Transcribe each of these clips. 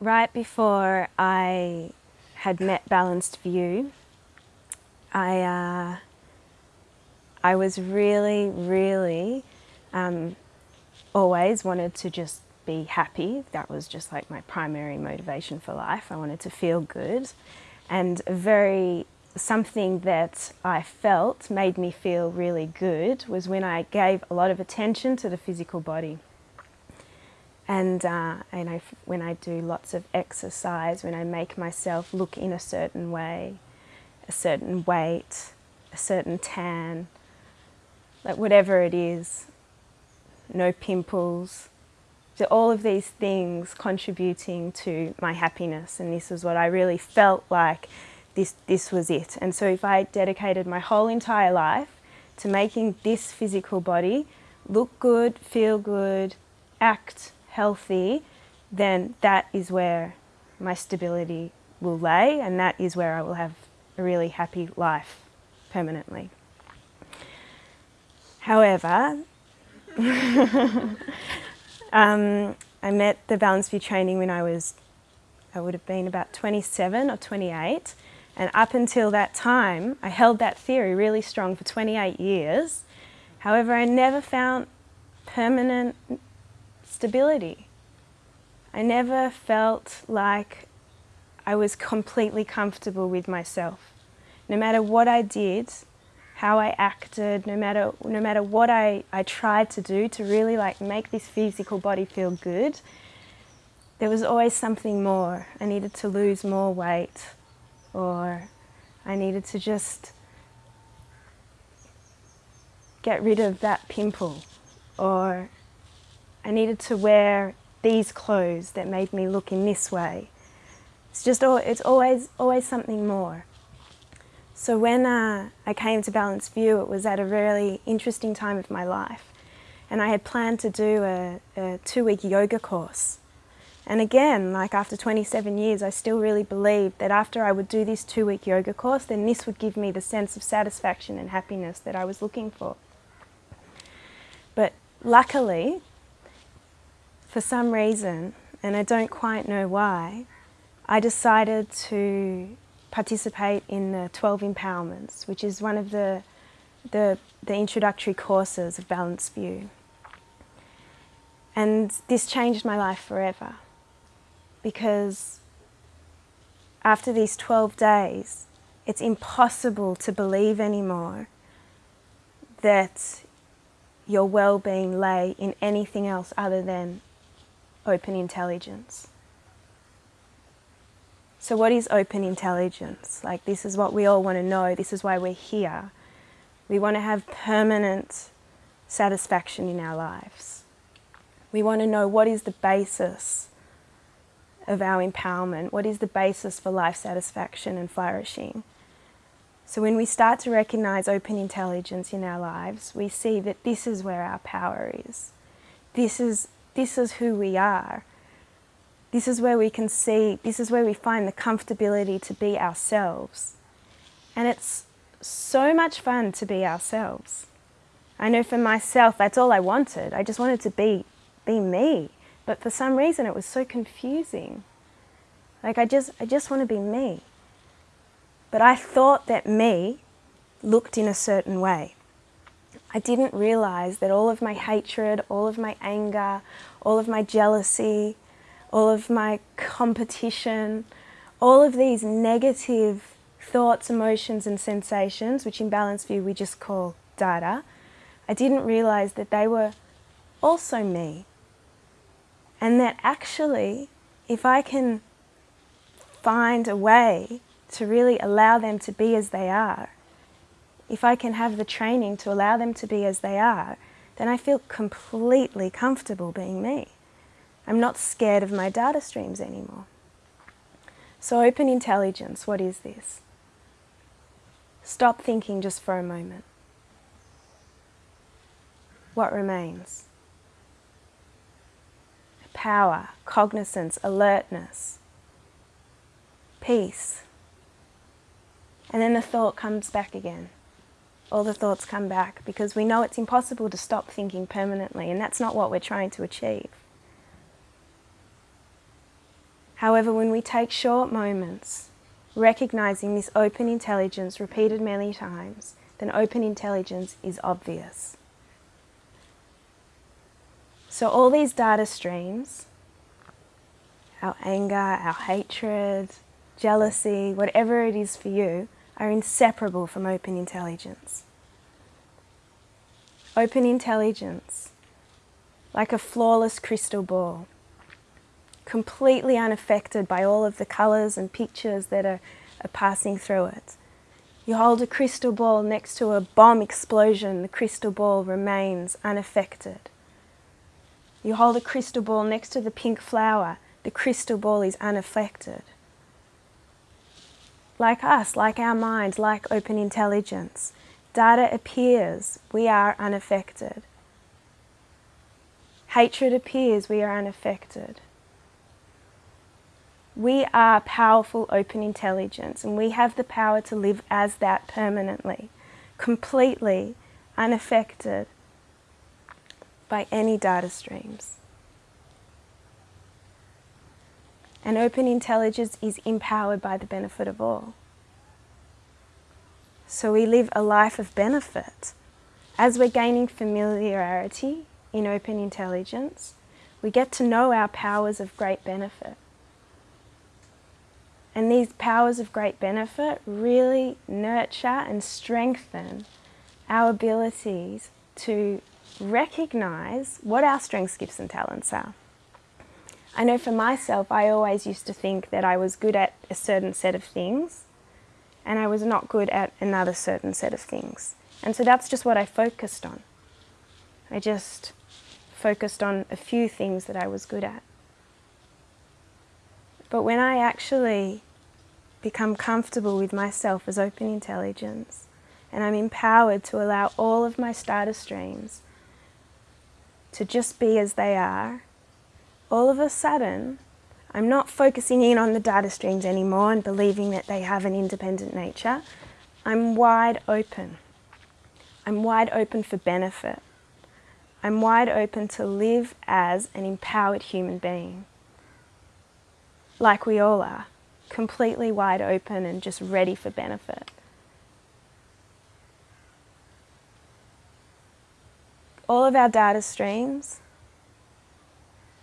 right before I had met Balanced View, I, uh, I was really, really um, always wanted to just be happy. That was just like my primary motivation for life. I wanted to feel good. And very something that I felt made me feel really good was when I gave a lot of attention to the physical body. And, uh, and I, when I do lots of exercise, when I make myself look in a certain way, a certain weight, a certain tan, like whatever it is, no pimples, so all of these things contributing to my happiness and this is what I really felt like this, this was it. And so if I dedicated my whole entire life to making this physical body look good, feel good, act healthy, then that is where my stability will lay and that is where I will have a really happy life permanently. However, um, I met the Balanced View training when I was, I would have been about 27 or 28 and up until that time, I held that theory really strong for 28 years. However, I never found permanent stability. I never felt like I was completely comfortable with myself. No matter what I did, how I acted, no matter, no matter what I, I tried to do to really like make this physical body feel good, there was always something more. I needed to lose more weight or I needed to just get rid of that pimple or I needed to wear these clothes that made me look in this way. It's just, it's always, always something more. So when uh, I came to Balanced View, it was at a really interesting time of my life. And I had planned to do a, a two-week yoga course. And again, like after 27 years, I still really believed that after I would do this two-week yoga course, then this would give me the sense of satisfaction and happiness that I was looking for. But luckily, for some reason, and I don't quite know why, I decided to participate in the 12 Empowerments, which is one of the, the, the introductory courses of Balanced View. And this changed my life forever because after these 12 days, it's impossible to believe anymore that your well-being lay in anything else other than open intelligence. So what is open intelligence? Like this is what we all want to know, this is why we're here. We want to have permanent satisfaction in our lives. We want to know what is the basis of our empowerment, what is the basis for life satisfaction and flourishing. So when we start to recognize open intelligence in our lives, we see that this is where our power is. This is, this is who we are. This is where we can see, this is where we find the comfortability to be ourselves. And it's so much fun to be ourselves. I know for myself, that's all I wanted. I just wanted to be, be me. But for some reason it was so confusing. Like I just, I just want to be me. But I thought that me looked in a certain way. I didn't realize that all of my hatred, all of my anger, all of my jealousy, all of my competition, all of these negative thoughts, emotions and sensations, which in Balanced View we just call data, I didn't realize that they were also me. And that actually, if I can find a way to really allow them to be as they are, if I can have the training to allow them to be as they are, then I feel completely comfortable being me. I'm not scared of my data streams anymore. So open intelligence, what is this? Stop thinking just for a moment. What remains? power, cognizance, alertness, peace. And then the thought comes back again. All the thoughts come back because we know it's impossible to stop thinking permanently and that's not what we're trying to achieve. However, when we take short moments, recognizing this open intelligence repeated many times, then open intelligence is obvious. So all these data streams, our anger, our hatred, jealousy, whatever it is for you, are inseparable from open intelligence. Open intelligence, like a flawless crystal ball, completely unaffected by all of the colours and pictures that are, are passing through it. You hold a crystal ball next to a bomb explosion, the crystal ball remains unaffected. You hold a crystal ball next to the pink flower, the crystal ball is unaffected. Like us, like our mind, like open intelligence, data appears, we are unaffected. Hatred appears, we are unaffected. We are powerful open intelligence and we have the power to live as that permanently, completely unaffected by any data streams. And open intelligence is empowered by the benefit of all. So we live a life of benefit. As we're gaining familiarity in open intelligence, we get to know our powers of great benefit. And these powers of great benefit really nurture and strengthen our abilities to recognize what our strengths, gifts and talents are. I know for myself, I always used to think that I was good at a certain set of things and I was not good at another certain set of things. And so that's just what I focused on. I just focused on a few things that I was good at. But when I actually become comfortable with myself as open intelligence and I'm empowered to allow all of my data streams to just be as they are, all of a sudden, I'm not focusing in on the data streams anymore and believing that they have an independent nature. I'm wide open. I'm wide open for benefit. I'm wide open to live as an empowered human being, like we all are, completely wide open and just ready for benefit. All of our data streams,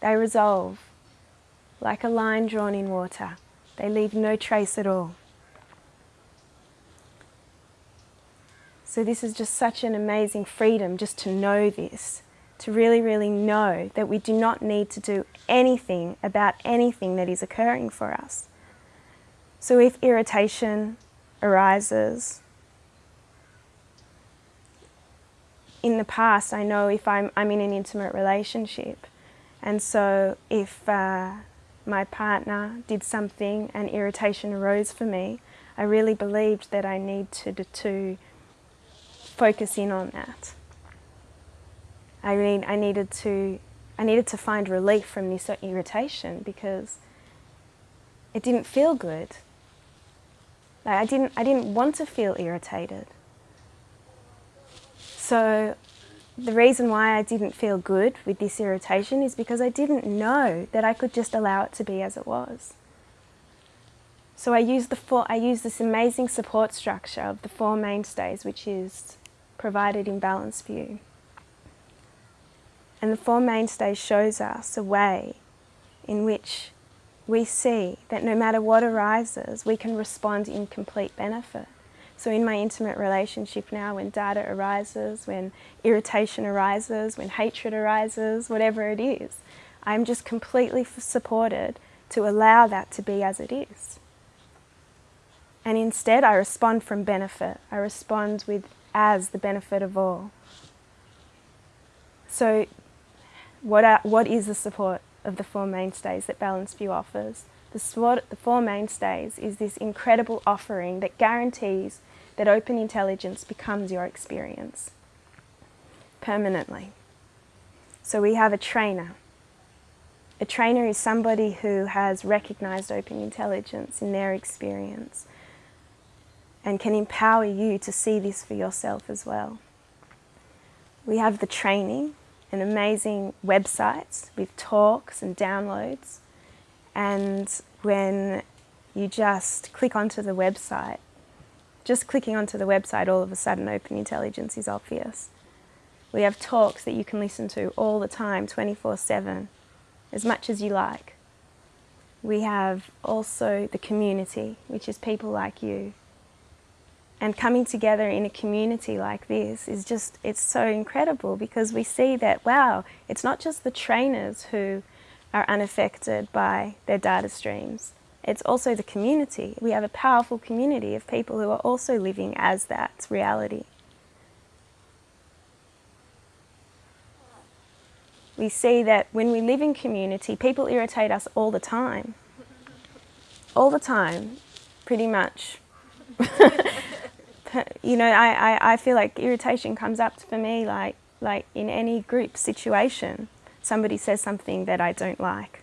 they resolve like a line drawn in water. They leave no trace at all. So this is just such an amazing freedom just to know this, to really, really know that we do not need to do anything about anything that is occurring for us. So if irritation arises, in the past I know if I'm, I'm in an intimate relationship and so if uh, my partner did something and irritation arose for me, I really believed that I need to, to focus in on that. I mean, I needed to, I needed to find relief from this irritation because it didn't feel good. Like I didn't, I didn't want to feel irritated. So the reason why I didn't feel good with this irritation is because I didn't know that I could just allow it to be as it was. So I used, the four, I used this amazing support structure of the four mainstays which is provided in Balanced View. And the four mainstays shows us a way in which we see that no matter what arises, we can respond in complete benefit. So in my intimate relationship now, when data arises, when irritation arises, when hatred arises, whatever it is, I'm just completely supported to allow that to be as it is. And instead I respond from benefit. I respond with as the benefit of all. So what, are, what is the support of the Four Mainstays that Balanced View offers? The, the Four Mainstays is this incredible offering that guarantees that open intelligence becomes your experience permanently. So we have a trainer. A trainer is somebody who has recognized open intelligence in their experience and can empower you to see this for yourself as well. We have the training, an amazing website with talks and downloads, And when you just click onto the website, just clicking onto the website, all of a sudden open intelligence is obvious. We have talks that you can listen to all the time, 24-7, as much as you like. We have also the community, which is people like you. And coming together in a community like this is just, it's so incredible because we see that, wow, it's not just the trainers who are unaffected by their data streams. It's also the community. We have a powerful community of people who are also living as that reality. We see that when we live in community, people irritate us all the time. All the time, pretty much. you know, I, I, I feel like irritation comes up for me like, like in any group situation. Somebody says something that I don't like.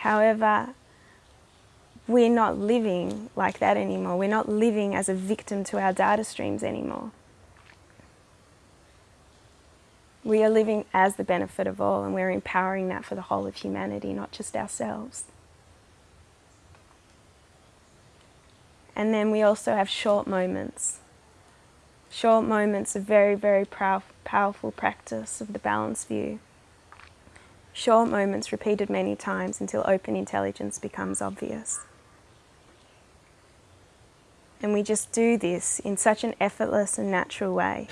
However, we're not living like that anymore. We're not living as a victim to our data streams anymore. We are living as the benefit of all and we're empowering that for the whole of humanity, not just ourselves. And then we also have short moments. Short moments of very, very powerful practice of the Balanced View short moments repeated many times until open intelligence becomes obvious. And we just do this in such an effortless and natural way.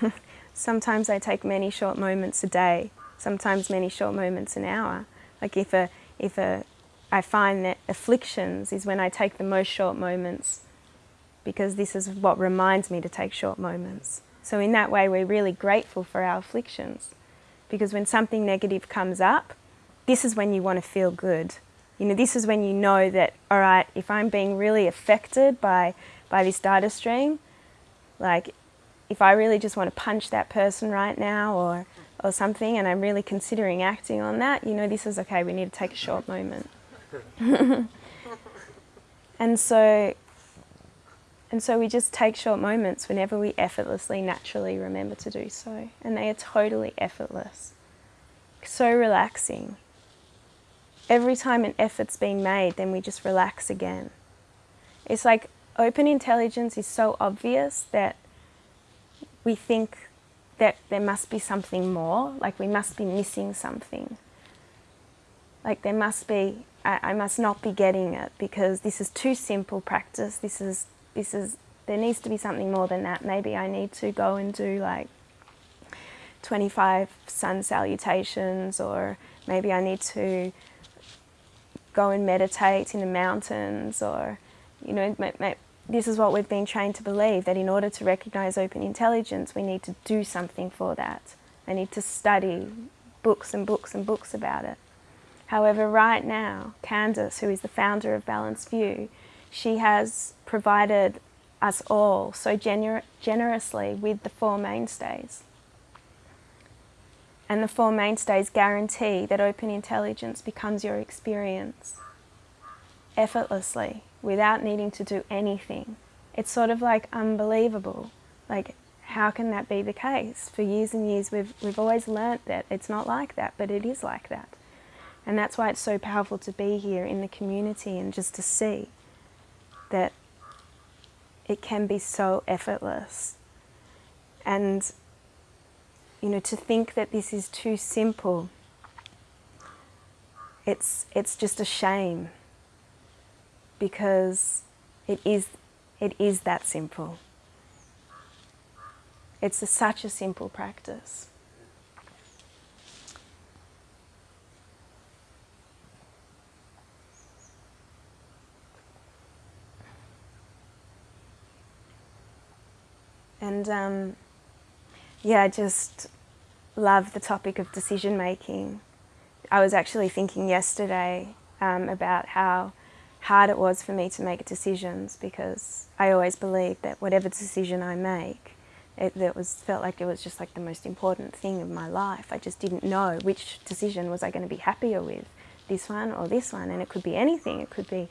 sometimes I take many short moments a day, sometimes many short moments an hour. Like if a, if a, I find that afflictions is when I take the most short moments because this is what reminds me to take short moments. So in that way, we're really grateful for our afflictions. Because when something negative comes up, this is when you want to feel good. You know, this is when you know that, all right, if I'm being really affected by, by this data stream, like if I really just want to punch that person right now or, or something and I'm really considering acting on that, you know, this is okay, we need to take a short moment. and so and so we just take short moments whenever we effortlessly, naturally remember to do so. And they are totally effortless. So relaxing. Every time an effort's being made, then we just relax again. It's like open intelligence is so obvious that we think that there must be something more, like we must be missing something. Like there must be, I, I must not be getting it because this is too simple practice, this is this is, there needs to be something more than that. Maybe I need to go and do like 25 sun salutations or maybe I need to go and meditate in the mountains or, you know, this is what we've been trained to believe, that in order to recognize open intelligence, we need to do something for that. I need to study books and books and books about it. However, right now, Candice, who is the founder of Balanced View, she has provided us all so gener generously with the Four Mainstays. And the Four Mainstays guarantee that open intelligence becomes your experience effortlessly without needing to do anything. It's sort of like unbelievable. Like, how can that be the case? For years and years, we've, we've always learnt that it's not like that, but it is like that. And that's why it's so powerful to be here in the community and just to see that it can be so effortless. And, you know, to think that this is too simple, it's, it's just a shame because it is, it is that simple. It's a, such a simple practice. And um, yeah, I just love the topic of decision making. I was actually thinking yesterday um, about how hard it was for me to make decisions because I always believed that whatever decision I make, it, it was felt like it was just like the most important thing of my life. I just didn't know which decision was I going to be happier with, this one or this one, and it could be anything. It could be,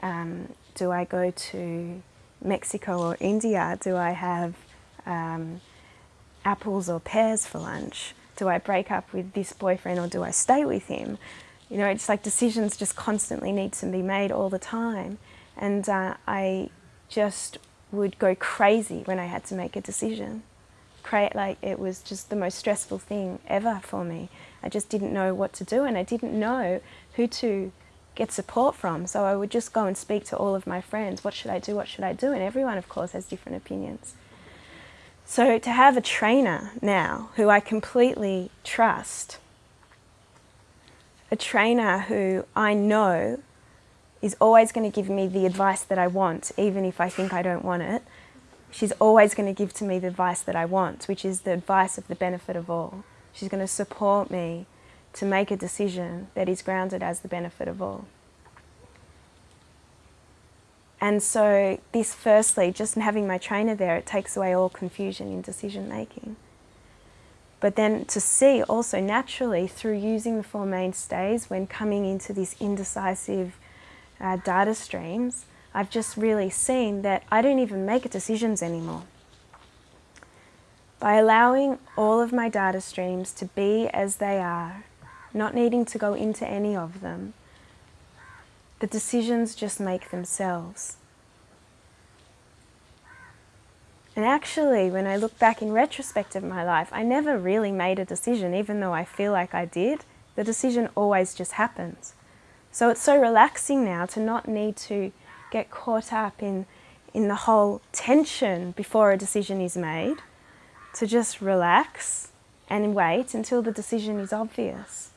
um, do I go to Mexico or India, do I have um, apples or pears for lunch? Do I break up with this boyfriend or do I stay with him? You know, it's like decisions just constantly need to be made all the time. And uh, I just would go crazy when I had to make a decision. Cra like it was just the most stressful thing ever for me. I just didn't know what to do and I didn't know who to get support from. So I would just go and speak to all of my friends. What should I do? What should I do? And everyone, of course, has different opinions. So to have a trainer now who I completely trust, a trainer who I know is always going to give me the advice that I want, even if I think I don't want it. She's always going to give to me the advice that I want, which is the advice of the benefit of all. She's going to support me to make a decision that is grounded as the benefit of all. And so this firstly, just having my trainer there, it takes away all confusion in decision making. But then to see also naturally through using the Four Mainstays when coming into these indecisive uh, data streams, I've just really seen that I don't even make decisions anymore. By allowing all of my data streams to be as they are, not needing to go into any of them, the decisions just make themselves. And actually, when I look back in retrospect of my life, I never really made a decision, even though I feel like I did. The decision always just happens. So it's so relaxing now to not need to get caught up in, in the whole tension before a decision is made, to just relax and wait until the decision is obvious.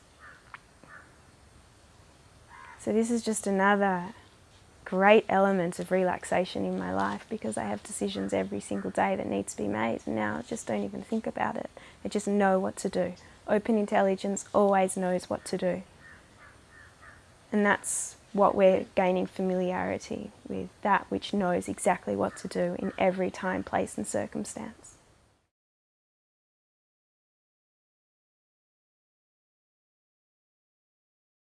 So this is just another great element of relaxation in my life because I have decisions every single day that need to be made and now I just don't even think about it. I just know what to do. Open intelligence always knows what to do. And that's what we're gaining familiarity with, that which knows exactly what to do in every time, place and circumstance.